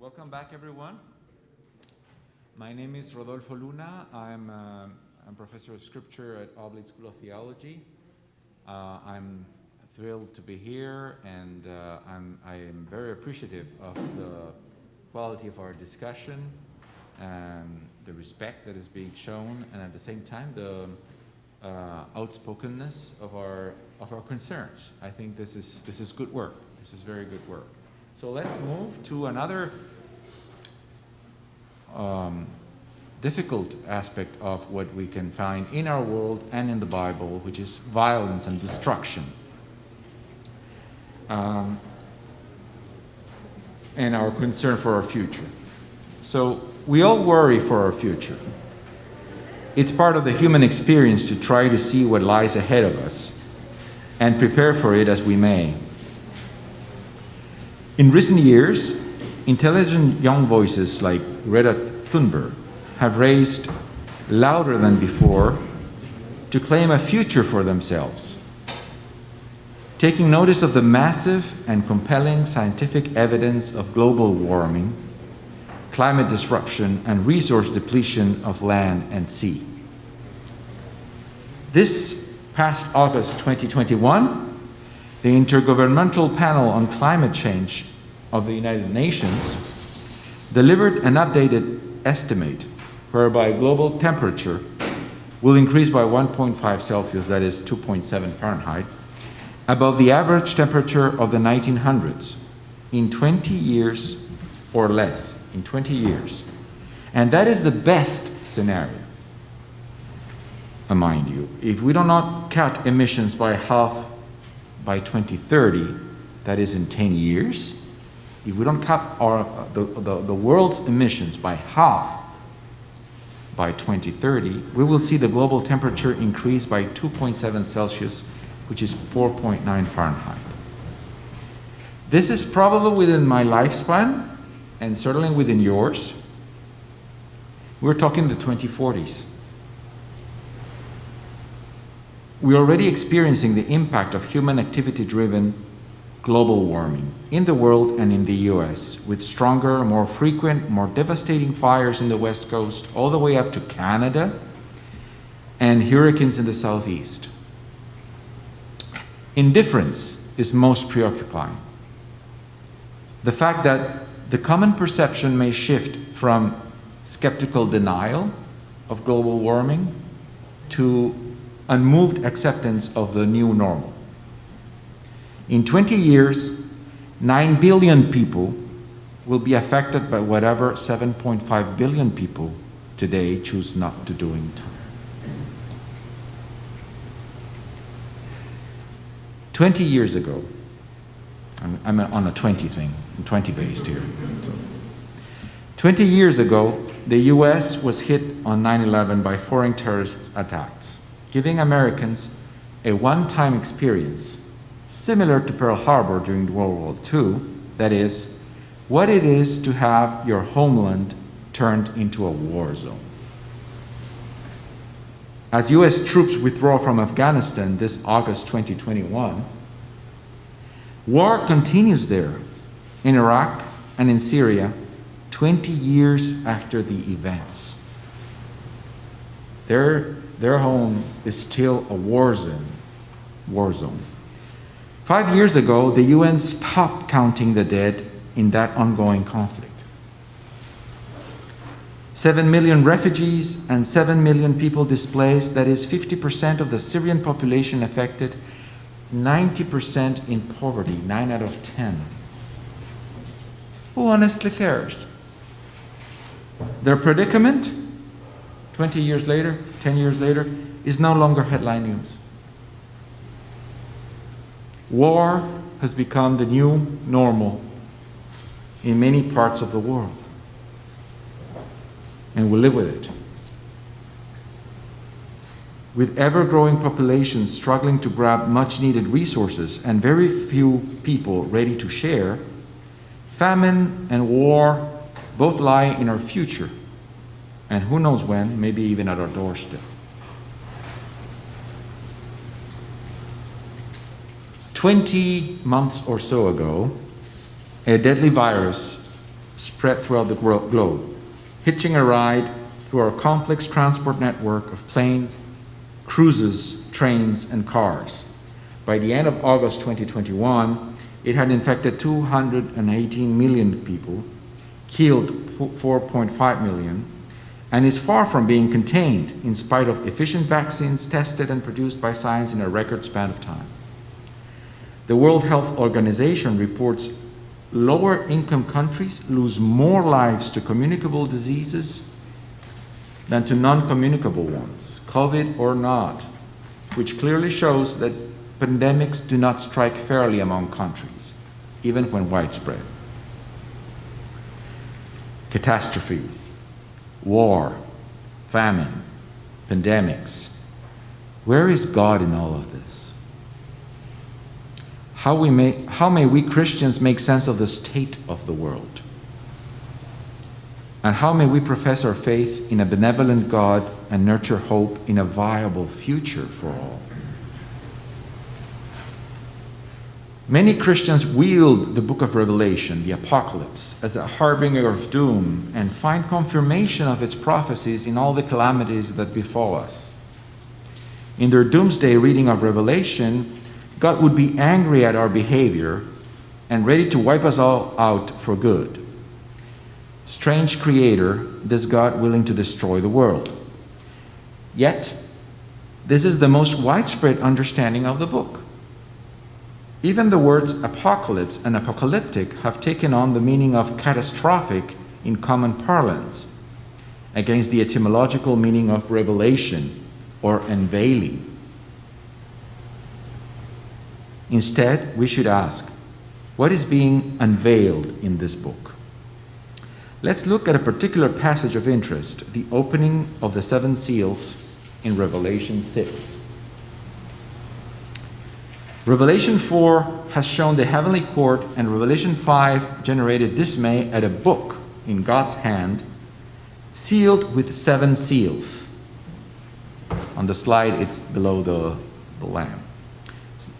welcome back, everyone. My name is Rodolfo Luna. I'm, uh, I'm professor of scripture at Oblate School of Theology. Uh, I'm thrilled to be here, and uh, I'm, I am very appreciative of the quality of our discussion, and the respect that is being shown, and at the same time, the uh, outspokenness of our, of our concerns. I think this is, this is good work. This is very good work. So let's move to another um, difficult aspect of what we can find in our world and in the Bible, which is violence and destruction. Um, and our concern for our future. So we all worry for our future. It's part of the human experience to try to see what lies ahead of us and prepare for it as we may. In recent years, intelligent young voices like Greta Thunberg have raised louder than before to claim a future for themselves. Taking notice of the massive and compelling scientific evidence of global warming, climate disruption, and resource depletion of land and sea. This past August 2021, the Intergovernmental Panel on Climate Change of the United Nations delivered an updated estimate whereby global temperature will increase by 1.5 Celsius, that is 2.7 Fahrenheit, above the average temperature of the 1900s in 20 years or less, in 20 years. And that is the best scenario, uh, mind you. If we do not cut emissions by half by 2030, that is in 10 years, if we don't cut our, the, the, the world's emissions by half by 2030, we will see the global temperature increase by 2.7 Celsius, which is 4.9 Fahrenheit. This is probably within my lifespan, and certainly within yours. We're talking the 2040s. We're already experiencing the impact of human activity-driven global warming in the world and in the US, with stronger, more frequent, more devastating fires in the west coast, all the way up to Canada, and hurricanes in the southeast. Indifference is most preoccupying. The fact that the common perception may shift from skeptical denial of global warming to unmoved acceptance of the new normal. In 20 years, 9 billion people will be affected by whatever 7.5 billion people today choose not to do in time. 20 years ago, I'm, I'm on a 20 thing, I'm 20 based here. So. 20 years ago, the US was hit on 9-11 by foreign terrorist attacks, giving Americans a one-time experience similar to Pearl Harbor during World War II, that is, what it is to have your homeland turned into a war zone. As US troops withdraw from Afghanistan this August 2021, war continues there in Iraq and in Syria 20 years after the events. Their, their home is still a war zone. War zone. Five years ago, the UN stopped counting the dead in that ongoing conflict. Seven million refugees and seven million people displaced, that is 50% of the Syrian population affected, 90% in poverty, nine out of 10. Who honestly cares? Their predicament, 20 years later, 10 years later, is no longer headline news. War has become the new normal in many parts of the world. And we live with it. With ever-growing populations struggling to grab much-needed resources and very few people ready to share, famine and war both lie in our future, and who knows when, maybe even at our doorstep. 20 months or so ago, a deadly virus spread throughout the globe, hitching a ride through our complex transport network of planes, cruises, trains, and cars. By the end of August 2021, it had infected 218 million people, killed 4.5 million, and is far from being contained in spite of efficient vaccines tested and produced by science in a record span of time. The World Health Organization reports lower income countries lose more lives to communicable diseases than to non-communicable ones, COVID or not, which clearly shows that pandemics do not strike fairly among countries, even when widespread. Catastrophes, war, famine, pandemics. Where is God in all of this? How, we may, how may we Christians make sense of the state of the world? And how may we profess our faith in a benevolent God and nurture hope in a viable future for all? Many Christians wield the book of Revelation, the apocalypse, as a harbinger of doom and find confirmation of its prophecies in all the calamities that befall us. In their doomsday reading of Revelation, God would be angry at our behavior and ready to wipe us all out for good. Strange creator, this God willing to destroy the world. Yet, this is the most widespread understanding of the book. Even the words apocalypse and apocalyptic have taken on the meaning of catastrophic in common parlance, against the etymological meaning of revelation or unveiling. Instead, we should ask, what is being unveiled in this book? Let's look at a particular passage of interest, the opening of the seven seals in Revelation 6. Revelation 4 has shown the heavenly court, and Revelation 5 generated dismay at a book in God's hand, sealed with seven seals. On the slide, it's below the, the Lamb.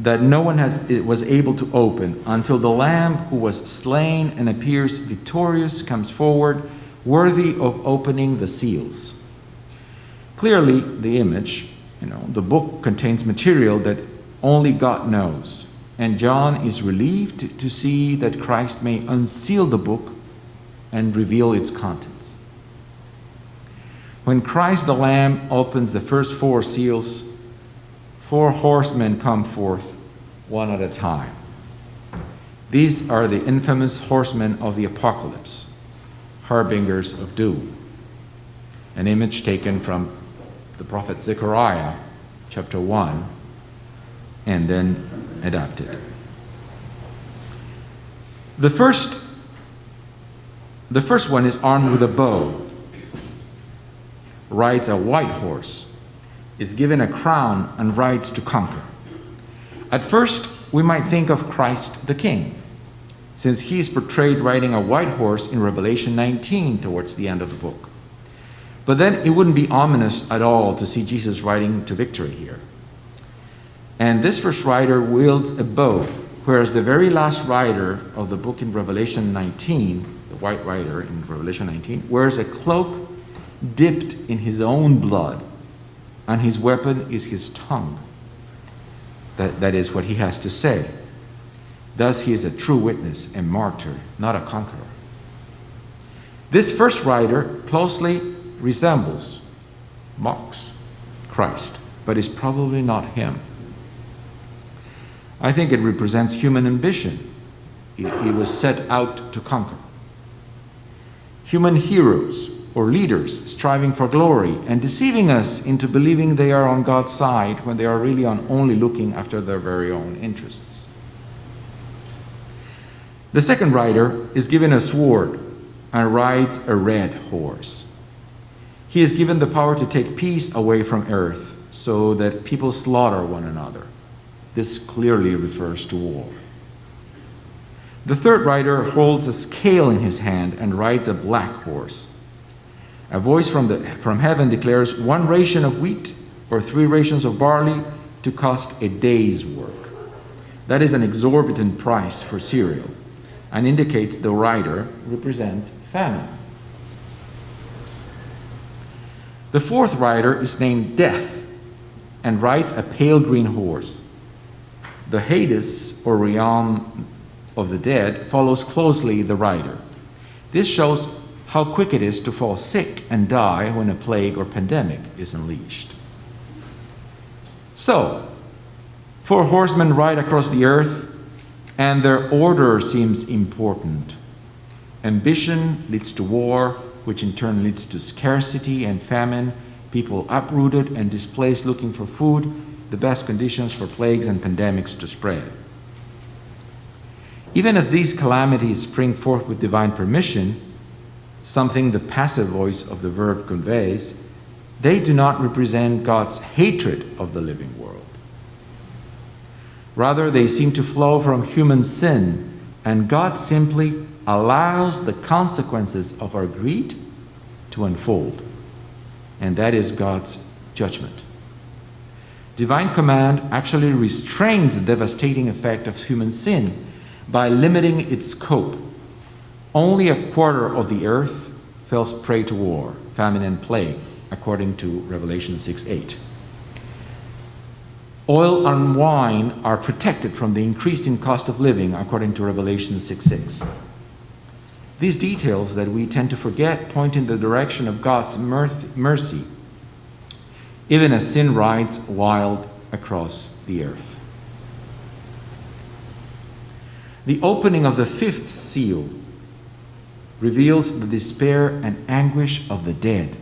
That no one has, was able to open until the Lamb who was slain and appears victorious comes forward, worthy of opening the seals. Clearly, the image, you know, the book contains material that only God knows. And John is relieved to see that Christ may unseal the book and reveal its contents. When Christ the Lamb opens the first four seals, four horsemen come forth, one at a time. These are the infamous horsemen of the apocalypse, harbingers of doom. An image taken from the prophet Zechariah, chapter 1, and then adapted. The first, the first one is armed with a bow, rides a white horse, is given a crown, and rides to conquer. At first, we might think of Christ the King, since he is portrayed riding a white horse in Revelation 19 towards the end of the book. But then it wouldn't be ominous at all to see Jesus riding to victory here. And this first rider wields a bow, whereas the very last rider of the book in Revelation 19, the white rider in Revelation 19, wears a cloak dipped in his own blood, and his weapon is his tongue. That, that is what he has to say. Thus, he is a true witness and martyr, not a conqueror. This first rider closely resembles, mocks Christ, but is probably not him. I think it represents human ambition. He, he was set out to conquer. Human heroes or leaders striving for glory and deceiving us into believing they are on God's side when they are really on only looking after their very own interests. The second rider is given a sword and rides a red horse. He is given the power to take peace away from earth so that people slaughter one another. This clearly refers to war. The third rider holds a scale in his hand and rides a black horse. A voice from, the, from heaven declares one ration of wheat or three rations of barley to cost a day's work. That is an exorbitant price for cereal. and indicates the rider represents famine. The fourth rider is named Death and rides a pale green horse. The Hades, or realm of the dead, follows closely the rider. This shows how quick it is to fall sick and die when a plague or pandemic is unleashed. So, four horsemen ride across the earth, and their order seems important. Ambition leads to war, which in turn leads to scarcity and famine, people uprooted and displaced looking for food, the best conditions for plagues and pandemics to spread. Even as these calamities spring forth with divine permission, something the passive voice of the verb conveys, they do not represent God's hatred of the living world. Rather, they seem to flow from human sin, and God simply allows the consequences of our greed to unfold. And that is God's judgment. Divine command actually restrains the devastating effect of human sin by limiting its scope. Only a quarter of the earth fell prey to war, famine, and plague, according to Revelation 6 8. Oil and wine are protected from the increase in cost of living, according to Revelation 6 6. These details that we tend to forget point in the direction of God's mercy, even as sin rides wild across the earth. The opening of the fifth seal reveals the despair and anguish of the dead,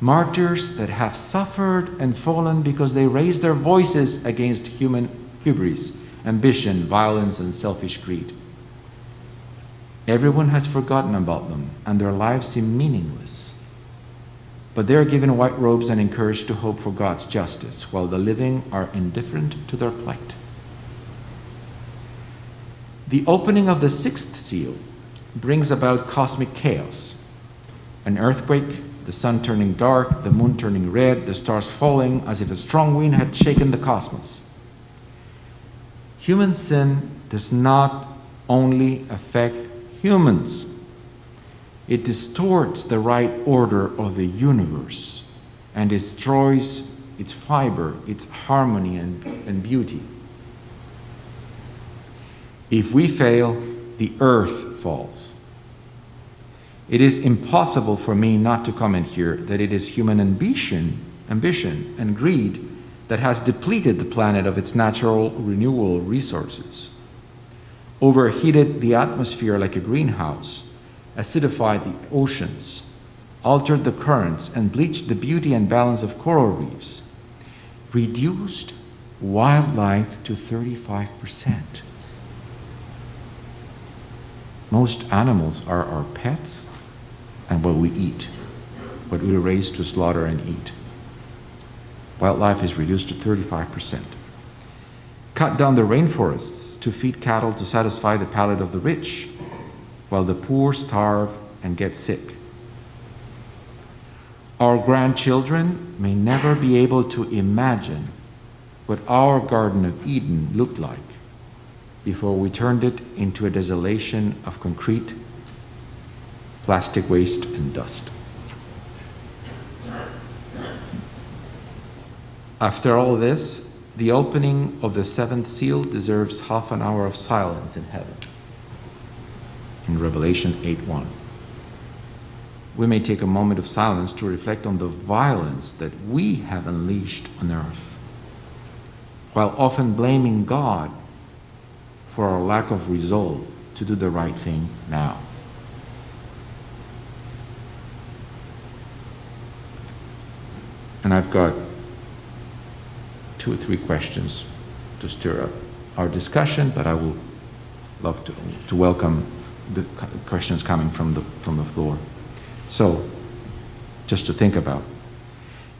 martyrs that have suffered and fallen because they raised their voices against human hubris, ambition, violence, and selfish greed. Everyone has forgotten about them, and their lives seem meaningless. But they are given white robes and encouraged to hope for God's justice, while the living are indifferent to their plight. The opening of the sixth seal brings about cosmic chaos an earthquake, the sun turning dark, the moon turning red, the stars falling as if a strong wind had shaken the cosmos. Human sin does not only affect humans. It distorts the right order of the universe and destroys its fiber, its harmony and, and beauty. If we fail, the earth falls. It is impossible for me not to comment here that it is human ambition, ambition and greed that has depleted the planet of its natural renewal resources overheated the atmosphere like a greenhouse, acidified the oceans, altered the currents, and bleached the beauty and balance of coral reefs, reduced wildlife to 35%. Most animals are our pets and what we eat, what we raise to slaughter and eat. Wildlife is reduced to 35%. Cut down the rainforests to feed cattle to satisfy the palate of the rich, while the poor starve and get sick. Our grandchildren may never be able to imagine what our Garden of Eden looked like before we turned it into a desolation of concrete, plastic waste, and dust. After all this, the opening of the seventh seal deserves half an hour of silence in heaven. In Revelation 8:1. We may take a moment of silence to reflect on the violence that we have unleashed on earth, while often blaming God for our lack of resolve to do the right thing now. And I've got two or three questions to stir up our discussion, but I will love to, to welcome the questions coming from the, from the floor. So, just to think about.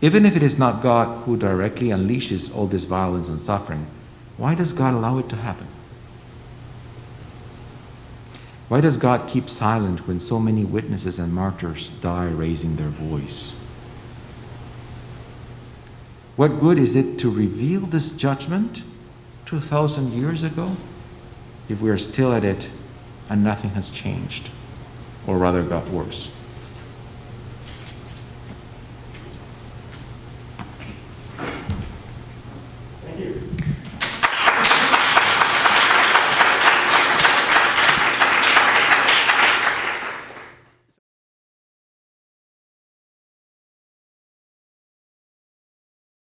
Even if it is not God who directly unleashes all this violence and suffering, why does God allow it to happen? Why does God keep silent when so many witnesses and martyrs die raising their voice? What good is it to reveal this judgment 2,000 years ago if we are still at it and nothing has changed, or rather got worse.